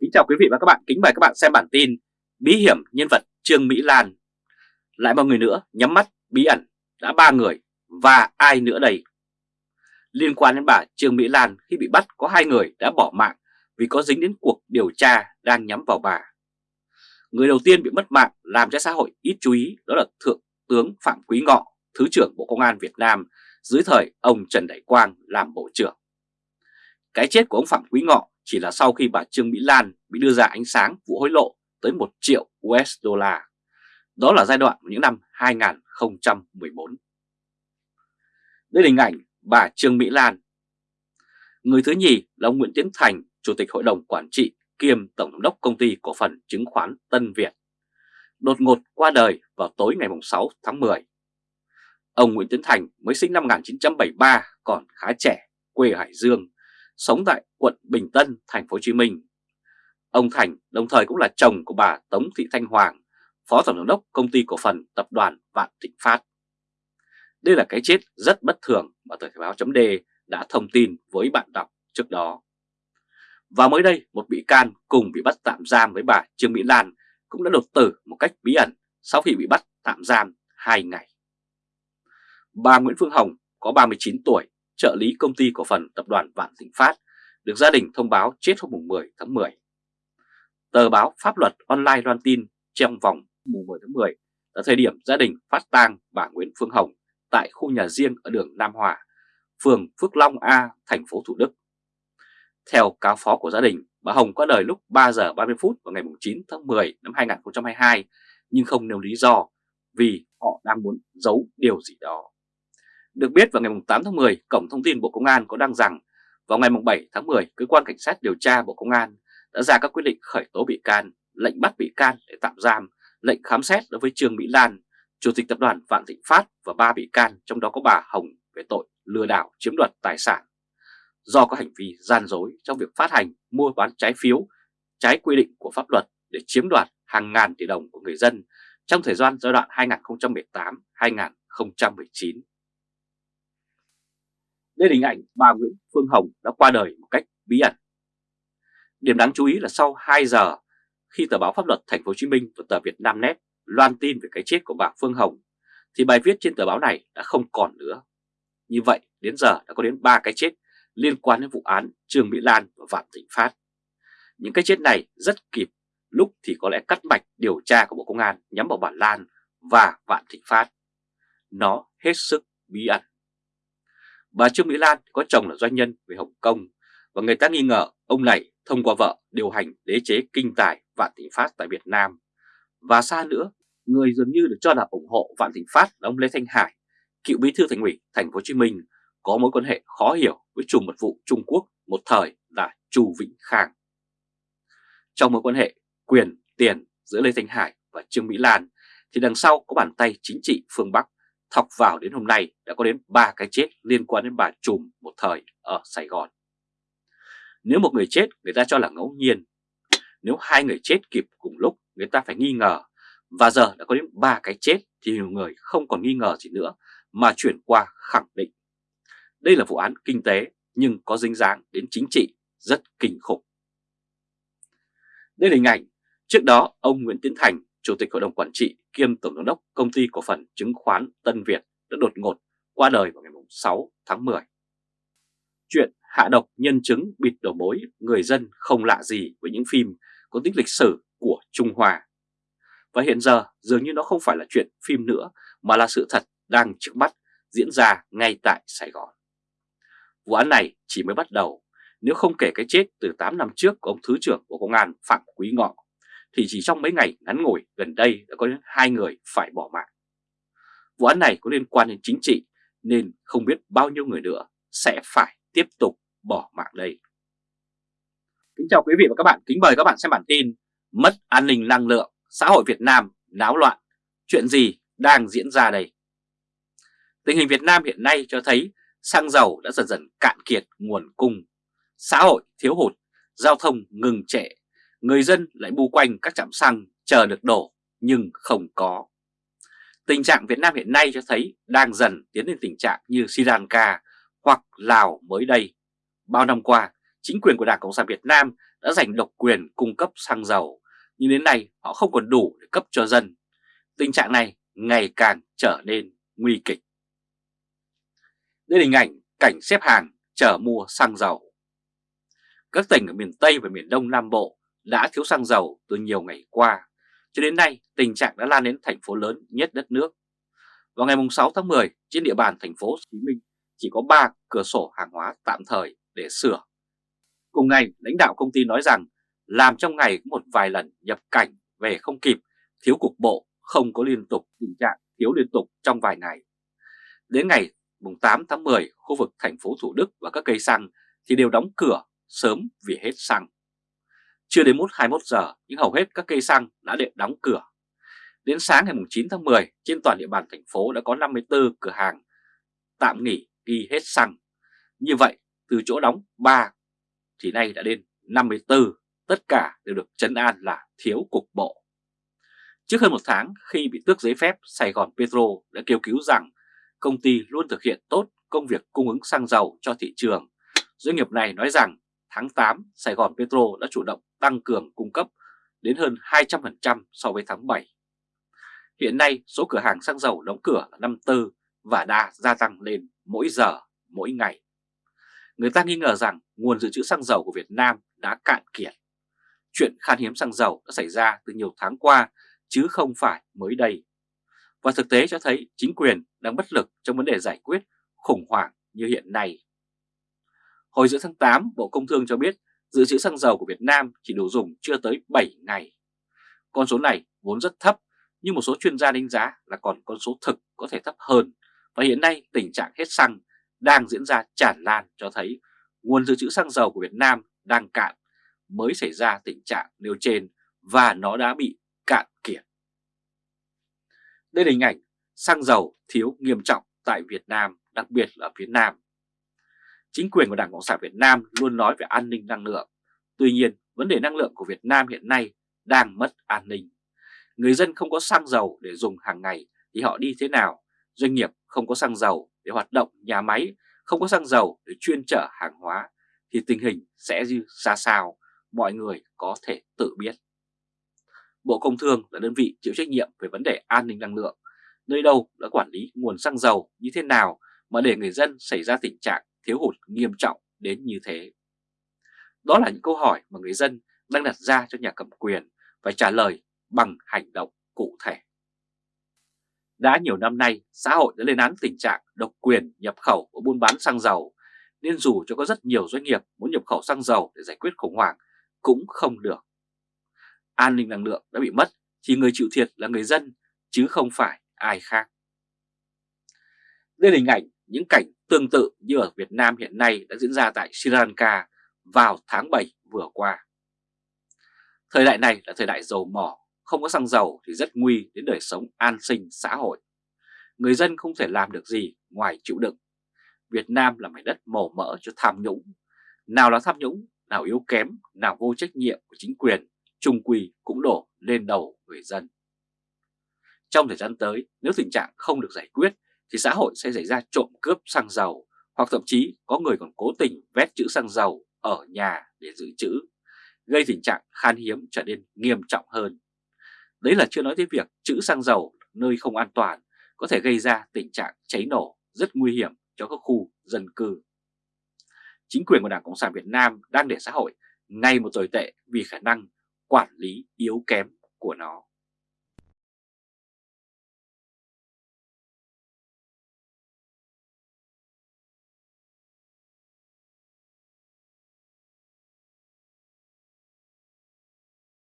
Kính chào quý vị và các bạn, kính mời các bạn xem bản tin Bí hiểm nhân vật Trương Mỹ Lan. Lại một người nữa nhắm mắt bí ẩn đã ba người và ai nữa đây? Liên quan đến bà Trương Mỹ Lan khi bị bắt có hai người đã bỏ mạng vì có dính đến cuộc điều tra đang nhắm vào bà. Người đầu tiên bị mất mạng làm cho xã hội ít chú ý đó là Thượng tướng Phạm Quý Ngọ, Thứ trưởng Bộ Công an Việt Nam dưới thời ông Trần Đại Quang làm Bộ trưởng. Cái chết của ông Phạm Quý Ngọ chỉ là sau khi bà Trương Mỹ Lan bị đưa ra ánh sáng vụ hối lộ tới 1 triệu USD. Đó là giai đoạn những năm 2014. Đây là hình ảnh bà Trương Mỹ Lan. Người thứ nhì là ông Nguyễn Tiến Thành, Chủ tịch Hội đồng Quản trị kiêm Tổng giám đốc Công ty Cổ phần Chứng khoán Tân Việt. Đột ngột qua đời vào tối ngày 6 tháng 10. Ông Nguyễn Tiến Thành mới sinh năm 1973, còn khá trẻ, quê Hải Dương, sống tại quận Bình Tân, thành phố Hồ Chí Minh. Ông Thành đồng thời cũng là chồng của bà Tống Thị Thanh Hoàng, Phó Tổng giám đốc Công ty Cổ phần Tập đoàn Vạn Thịnh Phát. Đây là cái chết rất bất thường mà tờ báo chấm đã thông tin với bạn đọc trước đó. Và mới đây, một bị can cùng bị bắt tạm giam với bà Trương Mỹ Lan cũng đã đột tử một cách bí ẩn sau khi bị bắt tạm giam 2 ngày. Bà Nguyễn Phương Hồng có 39 tuổi, trợ lý công ty cổ phần tập đoàn Vạn Thịnh Phát, được gia đình thông báo chết hôm 10 tháng 10. Tờ báo Pháp luật online loan tin trong vòng mùng 10 tháng 10 là thời điểm gia đình phát tang bà Nguyễn Phương Hồng tại khu nhà riêng ở đường Nam Hòa, phường Phước Long A, thành phố Thủ Đức. Theo cáo phó của gia đình, bà Hồng qua đời lúc 3 giờ 30 phút vào ngày 9 tháng 10 năm 2022 nhưng không nêu lý do vì họ đang muốn giấu điều gì đó. Được biết vào ngày 8 tháng 10, Cổng Thông tin Bộ Công an có đăng rằng vào ngày 7 tháng 10, Cơ quan Cảnh sát điều tra Bộ Công an đã ra các quyết định khởi tố bị can, lệnh bắt bị can để tạm giam, lệnh khám xét đối với Trương Mỹ Lan, Chủ tịch Tập đoàn Vạn Thịnh Phát và ba bị can, trong đó có bà Hồng về tội lừa đảo chiếm đoạt tài sản. Do có hành vi gian dối trong việc phát hành, mua bán trái phiếu, trái quy định của pháp luật để chiếm đoạt hàng ngàn tỷ đồng của người dân trong thời gian giai đoạn 2018-2019. Đây là hình ảnh bà Nguyễn Phương Hồng đã qua đời một cách bí ẩn. Điểm đáng chú ý là sau 2 giờ khi tờ báo pháp luật Thành phố Hồ Chí Minh và tờ Việt Nam Net loan tin về cái chết của bà Phương Hồng thì bài viết trên tờ báo này đã không còn nữa. Như vậy đến giờ đã có đến 3 cái chết liên quan đến vụ án Trương Mỹ Lan và Vạn Thịnh Phát. Những cái chết này rất kịp, lúc thì có lẽ cắt mạch điều tra của Bộ Công an nhắm vào bà Lan và Vạn Thịnh Phát. Nó hết sức bí ẩn. Bà Trương Mỹ Lan có chồng là doanh nhân về Hồng Kông và người ta nghi ngờ ông này thông qua vợ điều hành đế chế kinh tài Vạn Thịnh Phát tại Việt Nam. Và xa nữa, người dường như được cho là ủng hộ Vạn Thịnh Phát là ông Lê Thanh Hải, cựu bí thư thành ủy Thành phố Hồ Chí Minh có mối quan hệ khó hiểu với chủ mật vụ Trung Quốc một thời là Chu Vĩnh Khang. Trong mối quan hệ quyền tiền giữa Lê Thanh Hải và Trương Mỹ Lan thì đằng sau có bàn tay chính trị phương Bắc thọc vào đến hôm nay đã có đến 3 cái chết liên quan đến bà Trùm một thời ở Sài Gòn. Nếu một người chết người ta cho là ngẫu nhiên, nếu hai người chết kịp cùng lúc người ta phải nghi ngờ và giờ đã có đến 3 cái chết thì nhiều người không còn nghi ngờ gì nữa mà chuyển qua khẳng định. Đây là vụ án kinh tế nhưng có dính dáng đến chính trị rất kinh khủng. Đây là hình ảnh trước đó ông Nguyễn Tiến Thành Chủ tịch Hội đồng Quản trị kiêm Tổng giám đốc Công ty Cổ phần Chứng khoán Tân Việt đã đột ngột qua đời vào ngày 6 tháng 10. Chuyện hạ độc nhân chứng bịt đầu mối người dân không lạ gì với những phim có tính lịch sử của Trung Hoa. Và hiện giờ dường như nó không phải là chuyện phim nữa, mà là sự thật đang trước mắt diễn ra ngay tại Sài Gòn. Vụ án này chỉ mới bắt đầu, nếu không kể cái chết từ 8 năm trước của ông Thứ trưởng Bộ Công an Phạm Quý Ngọ thì chỉ trong mấy ngày ngắn ngủi gần đây đã có đến hai người phải bỏ mạng. Vụ án này có liên quan đến chính trị nên không biết bao nhiêu người nữa sẽ phải tiếp tục bỏ mạng đây. Kính chào quý vị và các bạn, kính mời các bạn xem bản tin Mất an ninh năng lượng, xã hội Việt Nam náo loạn, chuyện gì đang diễn ra đây? Tình hình Việt Nam hiện nay cho thấy xăng dầu đã dần dần cạn kiệt nguồn cung, xã hội thiếu hụt, giao thông ngừng trệ người dân lại bu quanh các trạm xăng chờ được đổ nhưng không có. Tình trạng Việt Nam hiện nay cho thấy đang dần tiến đến tình trạng như Sri Lanka hoặc Lào mới đây. Bao năm qua, chính quyền của Đảng Cộng sản Việt Nam đã giành độc quyền cung cấp xăng dầu, nhưng đến nay họ không còn đủ để cấp cho dân. Tình trạng này ngày càng trở nên nguy kịch. Đây là hình ảnh cảnh xếp hàng chờ mua xăng dầu. Các tỉnh ở miền Tây và miền Đông Nam Bộ đã thiếu xăng dầu từ nhiều ngày qua, cho đến nay tình trạng đã lan đến thành phố lớn nhất đất nước. Vào ngày 6 tháng 10, trên địa bàn thành phố Hồ Chí Minh chỉ có 3 cửa sổ hàng hóa tạm thời để sửa. Cùng ngày, lãnh đạo công ty nói rằng làm trong ngày một vài lần nhập cảnh về không kịp, thiếu cục bộ, không có liên tục tình trạng thiếu liên tục trong vài ngày. Đến ngày 8 tháng 10, khu vực thành phố Thủ Đức và các cây xăng thì đều đóng cửa sớm vì hết xăng. Chưa đến 21 giờ, nhưng hầu hết các cây xăng đã để đóng cửa. Đến sáng ngày 9 tháng 10, trên toàn địa bàn thành phố đã có 54 cửa hàng tạm nghỉ ghi hết xăng. Như vậy, từ chỗ đóng 3 thì nay đã đến 54, tất cả đều được chấn an là thiếu cục bộ. Trước hơn một tháng khi bị tước giấy phép, Sài Gòn Petro đã kêu cứu rằng công ty luôn thực hiện tốt công việc cung ứng xăng dầu cho thị trường. Doanh nghiệp này nói rằng tháng 8 Sài Gòn Petro đã chủ động tăng cường cung cấp đến hơn 200% so với tháng 7. Hiện nay số cửa hàng xăng dầu đóng cửa là 54 và đã gia tăng lên mỗi giờ, mỗi ngày. Người ta nghi ngờ rằng nguồn dự trữ xăng dầu của Việt Nam đã cạn kiệt. Chuyện khan hiếm xăng dầu đã xảy ra từ nhiều tháng qua chứ không phải mới đây. Và thực tế cho thấy chính quyền đang bất lực trong vấn đề giải quyết khủng hoảng như hiện nay. Hồi giữa tháng 8, Bộ Công Thương cho biết dự trữ xăng dầu của Việt Nam chỉ đủ dùng chưa tới 7 ngày. Con số này vốn rất thấp, nhưng một số chuyên gia đánh giá là còn con số thực có thể thấp hơn. Và hiện nay tình trạng hết xăng đang diễn ra tràn lan cho thấy nguồn dự trữ xăng dầu của Việt Nam đang cạn mới xảy ra tình trạng nêu trên và nó đã bị cạn kiệt. Đây là hình ảnh xăng dầu thiếu nghiêm trọng tại Việt Nam, đặc biệt là ở phía Nam. Chính quyền của Đảng Cộng sản Việt Nam luôn nói về an ninh năng lượng. Tuy nhiên, vấn đề năng lượng của Việt Nam hiện nay đang mất an ninh. Người dân không có xăng dầu để dùng hàng ngày thì họ đi thế nào? Doanh nghiệp không có xăng dầu để hoạt động nhà máy, không có xăng dầu để chuyên chở hàng hóa thì tình hình sẽ như ra sao, mọi người có thể tự biết. Bộ Công Thương là đơn vị chịu trách nhiệm về vấn đề an ninh năng lượng, nơi đâu đã quản lý nguồn xăng dầu như thế nào mà để người dân xảy ra tình trạng thiếu hụt nghiêm trọng đến như thế. Đó là những câu hỏi mà người dân đang đặt ra cho nhà cầm quyền phải trả lời bằng hành động cụ thể. Đã nhiều năm nay, xã hội đã lên án tình trạng độc quyền nhập khẩu và buôn bán xăng dầu, nên dù cho có rất nhiều doanh nghiệp muốn nhập khẩu xăng dầu để giải quyết khủng hoảng, cũng không được. An ninh năng lượng đã bị mất, thì người chịu thiệt là người dân, chứ không phải ai khác. Đây là hình ảnh những cảnh tương tự như ở Việt Nam hiện nay đã diễn ra tại Sri Lanka vào tháng 7 vừa qua. Thời đại này là thời đại dầu mỏ, không có xăng dầu thì rất nguy đến đời sống an sinh xã hội. Người dân không thể làm được gì ngoài chịu đựng. Việt Nam là mảnh đất màu mỡ cho tham nhũng. Nào là tham nhũng, nào yếu kém, nào vô trách nhiệm của chính quyền, trung quy cũng đổ lên đầu người dân. Trong thời gian tới, nếu tình trạng không được giải quyết thì xã hội sẽ xảy ra trộm cướp xăng dầu hoặc thậm chí có người còn cố tình vét chữ xăng dầu ở nhà để giữ chữ, gây tình trạng khan hiếm trở nên nghiêm trọng hơn. Đấy là chưa nói tới việc chữ xăng dầu nơi không an toàn có thể gây ra tình trạng cháy nổ rất nguy hiểm cho các khu dân cư. Chính quyền của Đảng Cộng sản Việt Nam đang để xã hội ngay một tồi tệ vì khả năng quản lý yếu kém của nó.